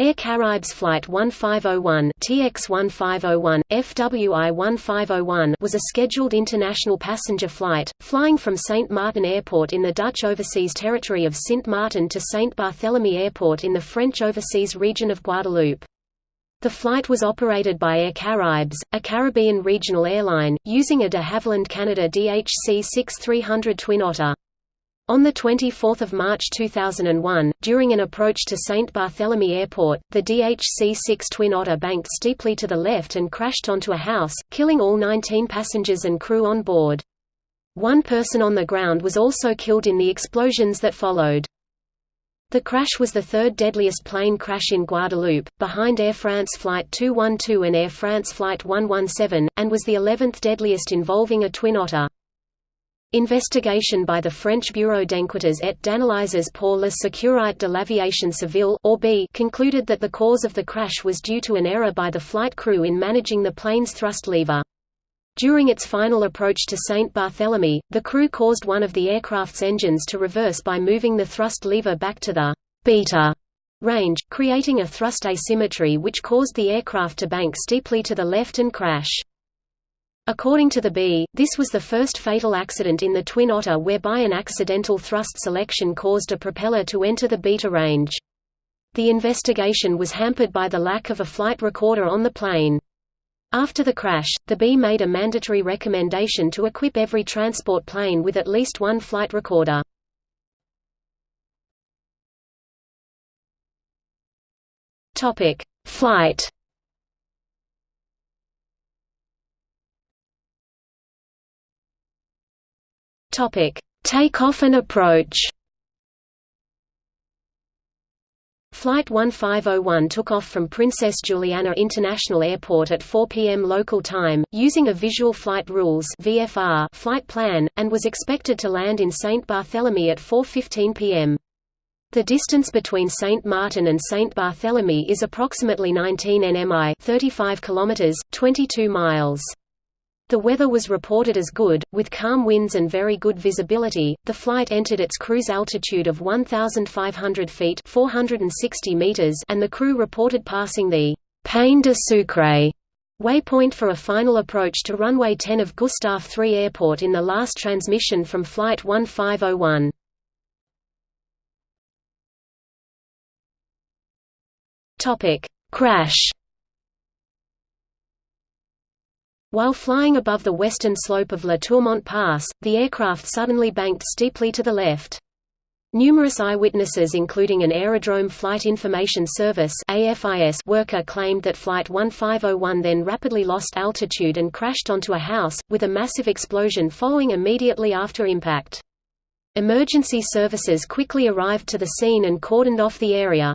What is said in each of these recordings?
Air Caraïbes Flight 1501 TX1501, FWI 1501 was a scheduled international passenger flight, flying from St. Martin Airport in the Dutch overseas territory of Sint Maarten to St. Barthélemy Airport in the French overseas region of Guadeloupe. The flight was operated by Air Caraïbes, a Caribbean regional airline, using a de Havilland Canada DHC 6300 Twin Otter. On 24 March 2001, during an approach to St. Barthélemy Airport, the DHC-6 Twin Otter banked steeply to the left and crashed onto a house, killing all 19 passengers and crew on board. One person on the ground was also killed in the explosions that followed. The crash was the third deadliest plane crash in Guadeloupe, behind Air France Flight 212 and Air France Flight 117, and was the 11th deadliest involving a Twin Otter. Investigation by the French Bureau d'enquêtes et d'analyses pour la sécurité de l'aviation civile concluded that the cause of the crash was due to an error by the flight crew in managing the plane's thrust lever. During its final approach to St. Barthélemy, the crew caused one of the aircraft's engines to reverse by moving the thrust lever back to the beta range, creating a thrust asymmetry which caused the aircraft to bank steeply to the left and crash. According to the B, this was the first fatal accident in the Twin Otter whereby an accidental thrust selection caused a propeller to enter the beta range. The investigation was hampered by the lack of a flight recorder on the plane. After the crash, the B made a mandatory recommendation to equip every transport plane with at least one flight recorder. Flight Topic: Takeoff and approach. Flight 1501 took off from Princess Juliana International Airport at 4 p.m. local time, using a Visual Flight Rules (VFR) flight plan, and was expected to land in St. Barthélemy at 4:15 p.m. The distance between St. Martin and St. Barthélemy is approximately 19 nmi, 35 kilometers, 22 miles. The weather was reported as good, with calm winds and very good visibility. The flight entered its cruise altitude of 1,500 feet (460 meters), and the crew reported passing the Pain de Sucre waypoint for a final approach to runway 10 of Gustave III Airport in the last transmission from Flight 1501. Topic: Crash. While flying above the western slope of La Tourmente Pass, the aircraft suddenly banked steeply to the left. Numerous eyewitnesses including an Aerodrome Flight Information Service worker claimed that Flight 1501 then rapidly lost altitude and crashed onto a house, with a massive explosion following immediately after impact. Emergency services quickly arrived to the scene and cordoned off the area.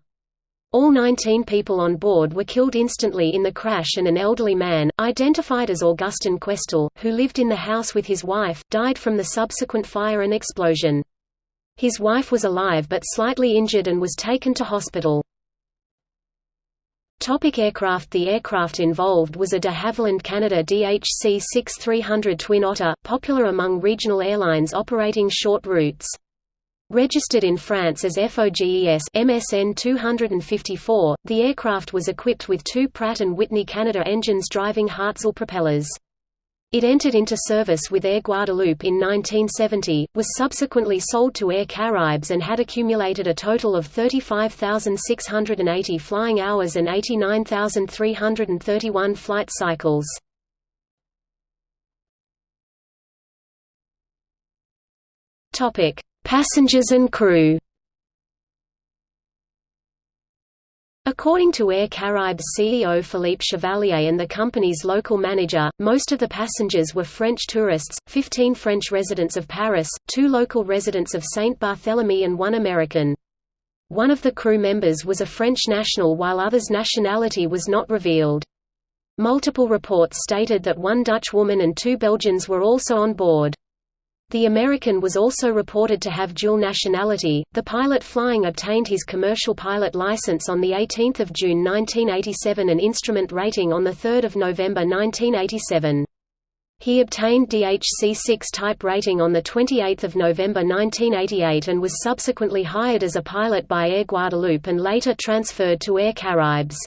All 19 people on board were killed instantly in the crash and an elderly man, identified as Augustin Questel, who lived in the house with his wife, died from the subsequent fire and explosion. His wife was alive but slightly injured and was taken to hospital. Topic aircraft The aircraft involved was a de Havilland Canada DHC-6300 Twin Otter, popular among regional airlines operating short routes. Registered in France as FOGES MSN 254, the aircraft was equipped with two Pratt & Whitney Canada engines driving Hartzell propellers. It entered into service with Air Guadeloupe in 1970, was subsequently sold to Air Caraïbes and had accumulated a total of 35,680 flying hours and 89,331 flight cycles. Topic: Passengers and crew According to Air Caraïbes CEO Philippe Chevalier and the company's local manager, most of the passengers were French tourists, 15 French residents of Paris, two local residents of Saint Barthélemy and one American. One of the crew members was a French national while others' nationality was not revealed. Multiple reports stated that one Dutch woman and two Belgians were also on board. The American was also reported to have dual nationality. The pilot flying obtained his commercial pilot license on the 18th of June 1987 and instrument rating on the 3rd of November 1987. He obtained DHC-6 type rating on 28 November 1988 and was subsequently hired as a pilot by Air Guadeloupe and later transferred to Air Caraïbes.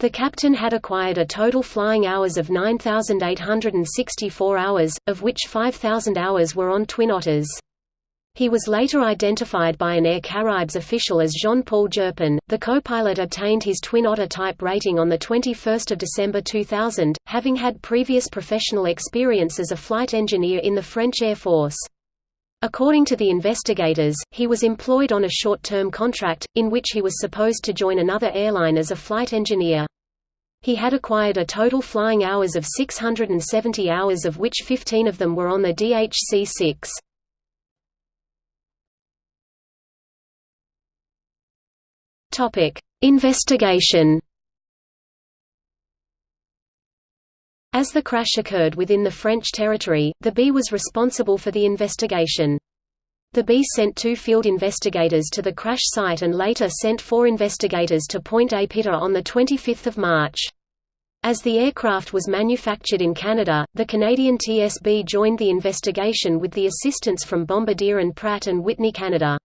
The captain had acquired a total flying hours of 9,864 hours, of which 5,000 hours were on Twin Otters. He was later identified by an Air Caraïbes official as Jean-Paul Jerpin. The co-pilot obtained his Twin Otter type rating on 21 December 2000, having had previous professional experience as a flight engineer in the French Air Force. According to the investigators, he was employed on a short-term contract, in which he was supposed to join another airline as a flight engineer. He had acquired a total flying hours of 670 hours of which 15 of them were on the DHC-6. Topic: Investigation. As the crash occurred within the French territory, the B was responsible for the investigation. The B sent two field investigators to the crash site and later sent four investigators to Pointe-à-Pitre on 25 March. As the aircraft was manufactured in Canada, the Canadian TSB joined the investigation with the assistance from Bombardier and Pratt & Whitney Canada.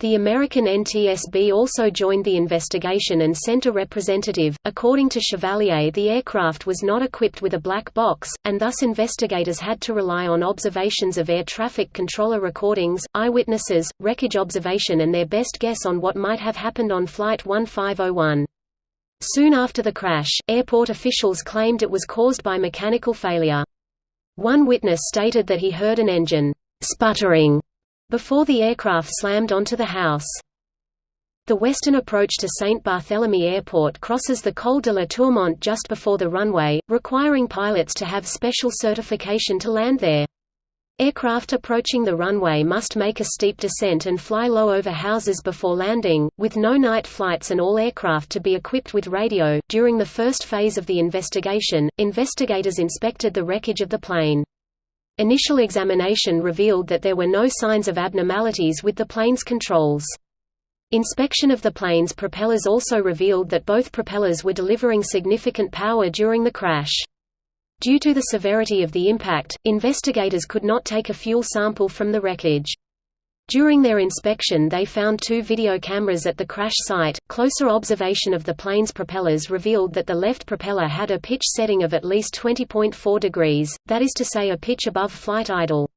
The American NTSB also joined the investigation and sent a representative. According to Chevalier, the aircraft was not equipped with a black box, and thus investigators had to rely on observations of air traffic controller recordings, eyewitnesses, wreckage observation, and their best guess on what might have happened on Flight 1501. Soon after the crash, airport officials claimed it was caused by mechanical failure. One witness stated that he heard an engine sputtering before the aircraft slammed onto the house. The western approach to St. Barthélemy Airport crosses the Col de la Tourmente just before the runway, requiring pilots to have special certification to land there. Aircraft approaching the runway must make a steep descent and fly low over houses before landing, with no night flights and all aircraft to be equipped with radio. During the first phase of the investigation, investigators inspected the wreckage of the plane. Initial examination revealed that there were no signs of abnormalities with the plane's controls. Inspection of the plane's propellers also revealed that both propellers were delivering significant power during the crash. Due to the severity of the impact, investigators could not take a fuel sample from the wreckage. During their inspection they found two video cameras at the crash site. Closer observation of the plane's propellers revealed that the left propeller had a pitch setting of at least 20.4 degrees, that is to say a pitch above flight idle.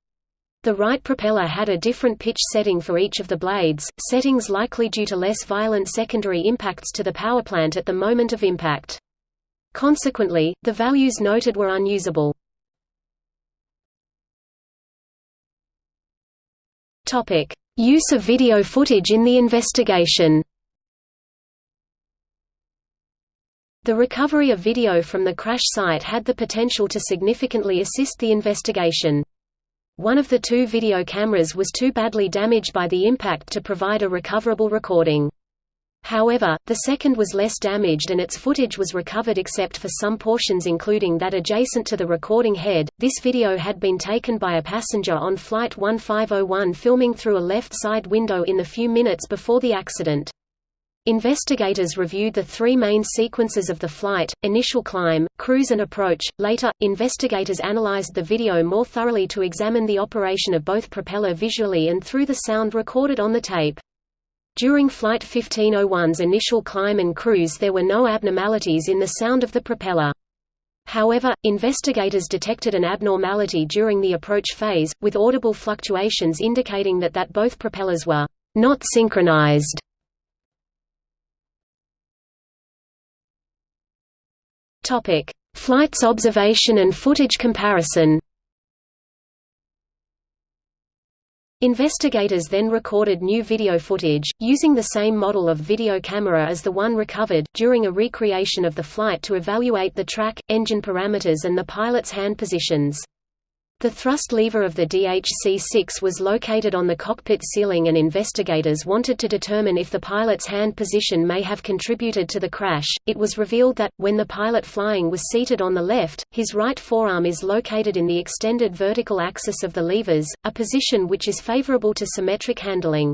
The right propeller had a different pitch setting for each of the blades, settings likely due to less violent secondary impacts to the powerplant at the moment of impact. Consequently, the values noted were unusable. Topic: Use of video footage in the investigation. The recovery of video from the crash site had the potential to significantly assist the investigation. One of the two video cameras was too badly damaged by the impact to provide a recoverable recording. However, the second was less damaged and its footage was recovered except for some portions including that adjacent to the recording head. This video had been taken by a passenger on Flight 1501 filming through a left side window in the few minutes before the accident. Investigators reviewed the three main sequences of the flight, initial climb, cruise and approach. Later, investigators analyzed the video more thoroughly to examine the operation of both propeller visually and through the sound recorded on the tape. During Flight 1501's initial climb and cruise there were no abnormalities in the sound of the propeller. However, investigators detected an abnormality during the approach phase, with audible fluctuations indicating that, that both propellers were not synchronized. Flights observation and footage comparison Investigators then recorded new video footage, using the same model of video camera as the one recovered, during a recreation of the flight to evaluate the track, engine parameters and the pilot's hand positions. The thrust lever of the DHC-6 was located on the cockpit ceiling and investigators wanted to determine if the pilot's hand position may have contributed to the crash. It was revealed that, when the pilot flying was seated on the left, his right forearm is located in the extended vertical axis of the levers, a position which is favorable to symmetric handling.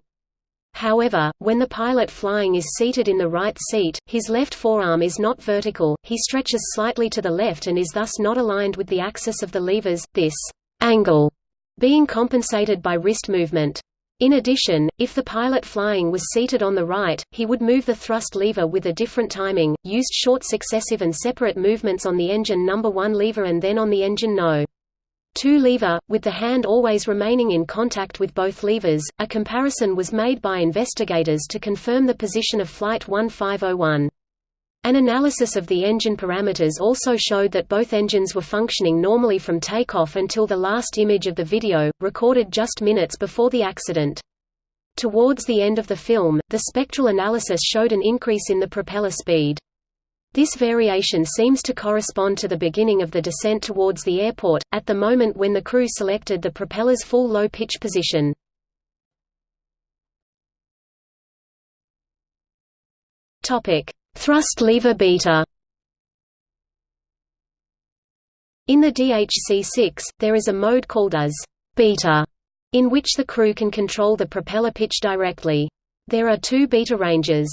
However, when the pilot flying is seated in the right seat, his left forearm is not vertical, he stretches slightly to the left and is thus not aligned with the axis of the levers, this angle being compensated by wrist movement. In addition, if the pilot flying was seated on the right, he would move the thrust lever with a different timing, used short successive and separate movements on the engine number 1 lever and then on the engine no. 2 lever, with the hand always remaining in contact with both levers. A comparison was made by investigators to confirm the position of Flight 1501. An analysis of the engine parameters also showed that both engines were functioning normally from takeoff until the last image of the video, recorded just minutes before the accident. Towards the end of the film, the spectral analysis showed an increase in the propeller speed. This variation seems to correspond to the beginning of the descent towards the airport, at the moment when the crew selected the propeller's full low pitch position. Thrust lever beta In the DHC-6, there is a mode called as beta, in which the crew can control the propeller pitch directly. There are two beta ranges.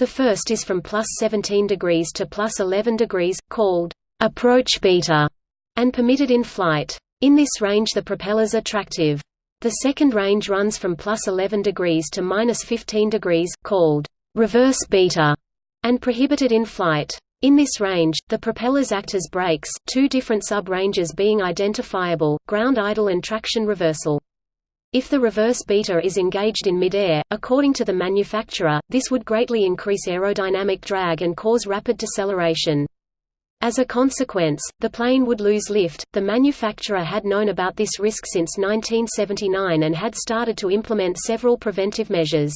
The first is from plus 17 degrees to plus 11 degrees, called approach beta, and permitted in flight. In this range the propellers are tractive. The second range runs from plus 11 degrees to minus 15 degrees, called reverse beta, and prohibited in flight. In this range, the propellers act as brakes, two different sub-ranges being identifiable, ground idle and traction reversal. If the reverse beta is engaged in midair, according to the manufacturer, this would greatly increase aerodynamic drag and cause rapid deceleration. As a consequence, the plane would lose lift. The manufacturer had known about this risk since 1979 and had started to implement several preventive measures.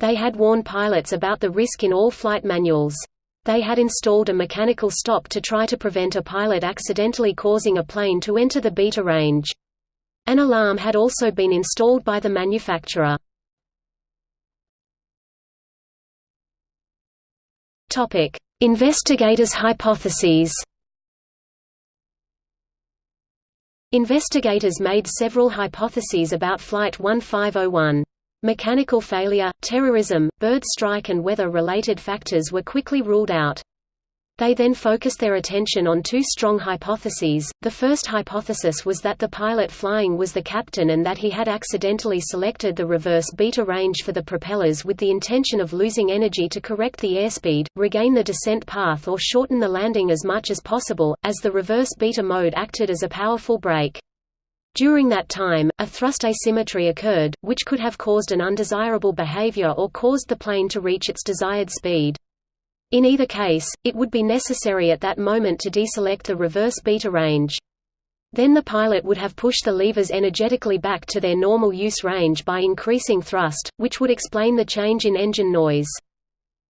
They had warned pilots about the risk in all flight manuals. They had installed a mechanical stop to try to prevent a pilot accidentally causing a plane to enter the beta range. An alarm had also been installed by the manufacturer. Investigators' hypotheses. Investigators made several hypotheses about Flight 1501. Mechanical failure, terrorism, bird strike and weather-related factors were quickly ruled out. They then focused their attention on two strong hypotheses. The first hypothesis was that the pilot flying was the captain and that he had accidentally selected the reverse beta range for the propellers with the intention of losing energy to correct the airspeed, regain the descent path or shorten the landing as much as possible, as the reverse beta mode acted as a powerful brake. During that time, a thrust asymmetry occurred, which could have caused an undesirable behavior or caused the plane to reach its desired speed. In either case, it would be necessary at that moment to deselect the reverse beta range. Then the pilot would have pushed the levers energetically back to their normal use range by increasing thrust, which would explain the change in engine noise.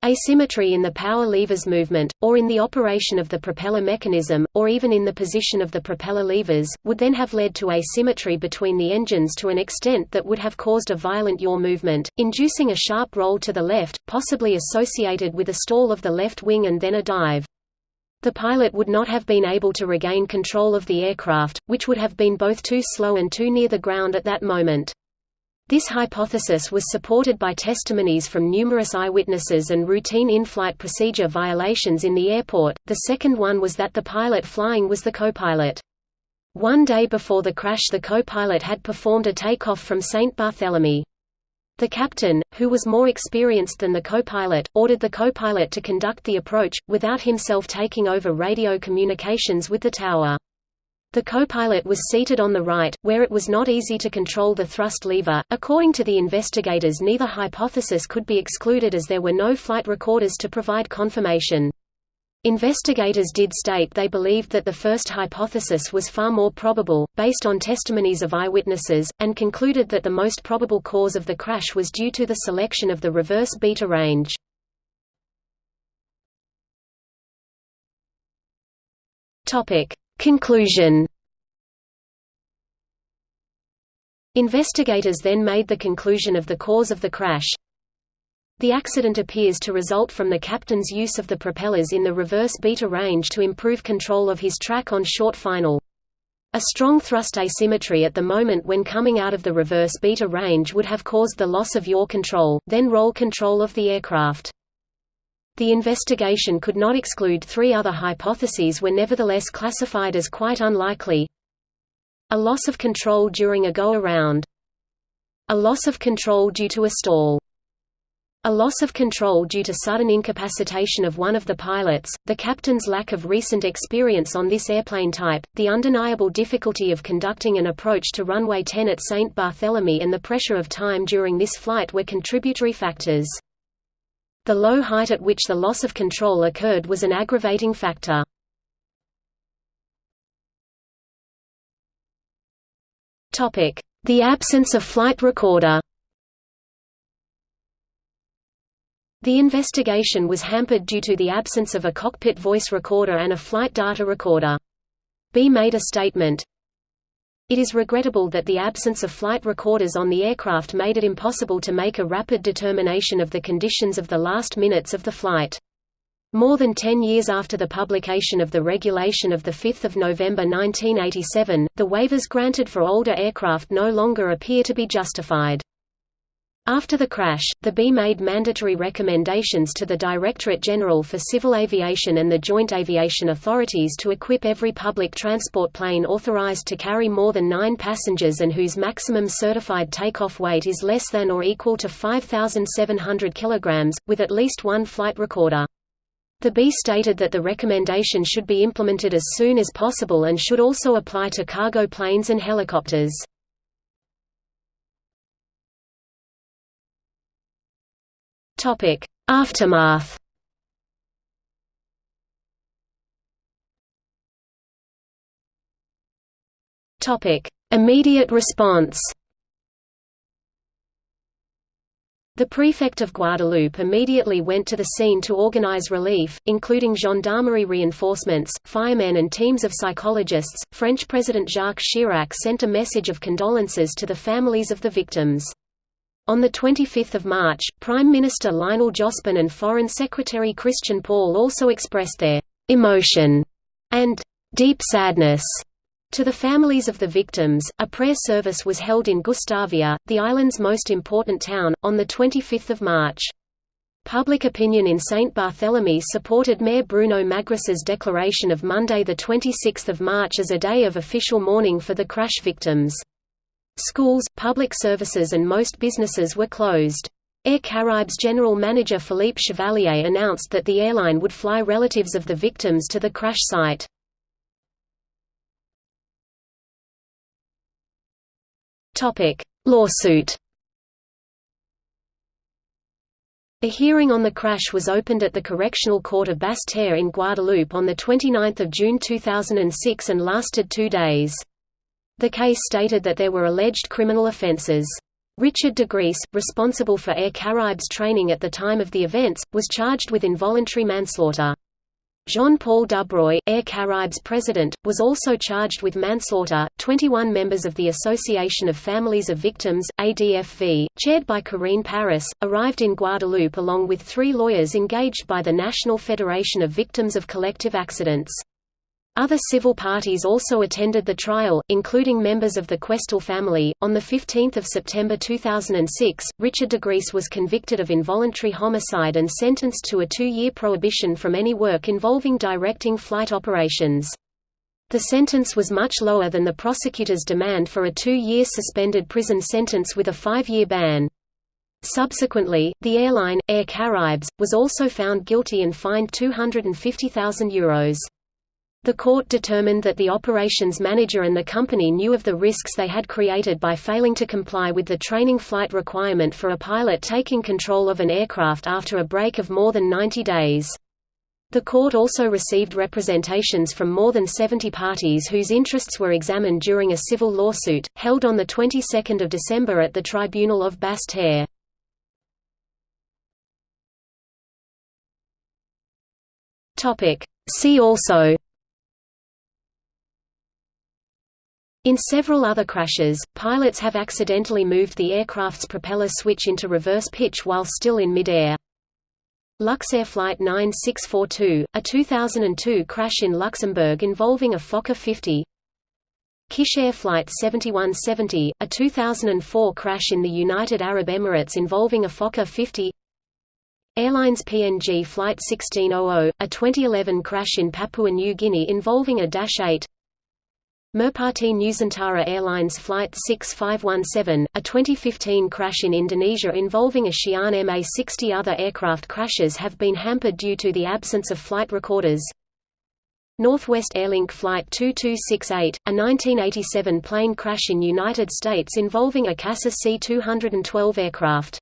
Asymmetry in the power levers movement, or in the operation of the propeller mechanism, or even in the position of the propeller levers, would then have led to asymmetry between the engines to an extent that would have caused a violent yaw movement, inducing a sharp roll to the left, possibly associated with a stall of the left wing and then a dive. The pilot would not have been able to regain control of the aircraft, which would have been both too slow and too near the ground at that moment. This hypothesis was supported by testimonies from numerous eyewitnesses and routine in-flight procedure violations in the airport. The second one was that the pilot flying was the co-pilot. One day before the crash the co-pilot had performed a takeoff from St. Barthélemy. The captain, who was more experienced than the co-pilot, ordered the co-pilot to conduct the approach, without himself taking over radio communications with the tower. The co-pilot was seated on the right, where it was not easy to control the thrust lever. According to the investigators, neither hypothesis could be excluded as there were no flight recorders to provide confirmation. Investigators did state they believed that the first hypothesis was far more probable, based on testimonies of eyewitnesses, and concluded that the most probable cause of the crash was due to the selection of the reverse beta range. Topic: Conclusion Investigators then made the conclusion of the cause of the crash. The accident appears to result from the captain's use of the propellers in the reverse beta range to improve control of his track on short final. A strong thrust asymmetry at the moment when coming out of the reverse beta range would have caused the loss of yaw control, then roll control of the aircraft. The investigation could not exclude three other hypotheses were nevertheless classified as quite unlikely. A loss of control during a go-around. A loss of control due to a stall. A loss of control due to sudden incapacitation of one of the pilots, the captain's lack of recent experience on this airplane type, the undeniable difficulty of conducting an approach to runway 10 at St. Barthélemy and the pressure of time during this flight were contributory factors. The low height at which the loss of control occurred was an aggravating factor. The absence of flight recorder The investigation was hampered due to the absence of a cockpit voice recorder and a flight data recorder. B made a statement, It is regrettable that the absence of flight recorders on the aircraft made it impossible to make a rapid determination of the conditions of the last minutes of the flight. More than ten years after the publication of the regulation of 5 November 1987, the waivers granted for older aircraft no longer appear to be justified. After the crash, the B made mandatory recommendations to the Directorate General for Civil Aviation and the Joint Aviation Authorities to equip every public transport plane authorized to carry more than nine passengers and whose maximum certified takeoff weight is less than or equal to 5,700 kg, with at least one flight recorder. The B stated that the recommendation should be implemented as soon as possible and should also apply to cargo planes and helicopters. Topic: Aftermath. Topic: Immediate response. The prefect of Guadeloupe immediately went to the scene to organize relief, including gendarmerie reinforcements, firemen and teams of psychologists. French President Jacques Chirac sent a message of condolences to the families of the victims. On 25 March, Prime Minister Lionel Jospin and Foreign Secretary Christian Paul also expressed their «emotion» and «deep sadness» To the families of the victims, a prayer service was held in Gustavia, the island's most important town, on 25 March. Public opinion in St. Barthélemy supported Mayor Bruno Magras's declaration of Monday 26 March as a day of official mourning for the crash victims. Schools, public services and most businesses were closed. Air Caraïbes general manager Philippe Chevalier announced that the airline would fly relatives of the victims to the crash site. Lawsuit A hearing on the crash was opened at the Correctional Court of Basse-Terre in Guadeloupe on 29 June 2006 and lasted two days. The case stated that there were alleged criminal offences. Richard de Gries, responsible for Air Caraïbes training at the time of the events, was charged with involuntary manslaughter. Jean-Paul Dubreuil, Air Caraïbes president, was also charged with manslaughter. 21 members of the Association of Families of Victims, ADFV, chaired by Corinne Paris, arrived in Guadeloupe along with three lawyers engaged by the National Federation of Victims of Collective Accidents. Other civil parties also attended the trial, including members of the Questel family. On 15 September 2006, Richard de Gries was convicted of involuntary homicide and sentenced to a two-year prohibition from any work involving directing flight operations. The sentence was much lower than the prosecutor's demand for a two-year suspended prison sentence with a five-year ban. Subsequently, the airline, Air Caraïbes, was also found guilty and fined €250,000. The court determined that the operations manager and the company knew of the risks they had created by failing to comply with the training flight requirement for a pilot taking control of an aircraft after a break of more than 90 days. The court also received representations from more than 70 parties whose interests were examined during a civil lawsuit, held on the 22nd of December at the Tribunal of Basse-Terre. See also In several other crashes, pilots have accidentally moved the aircraft's propeller switch into reverse pitch while still in mid-air. Luxair Flight 9642, a 2002 crash in Luxembourg involving a Fokker 50 Kish Air Flight 7170, a 2004 crash in the United Arab Emirates involving a Fokker 50 Airlines PNG Flight 1600, a 2011 crash in Papua New Guinea involving a Dash 8 Merpati Nusantara Airlines Flight 6517, a 2015 crash in Indonesia involving a Xi'an MA-60 Other aircraft crashes have been hampered due to the absence of flight recorders. Northwest Airlink Flight 2268, a 1987 plane crash in United States involving a CASA C-212 aircraft.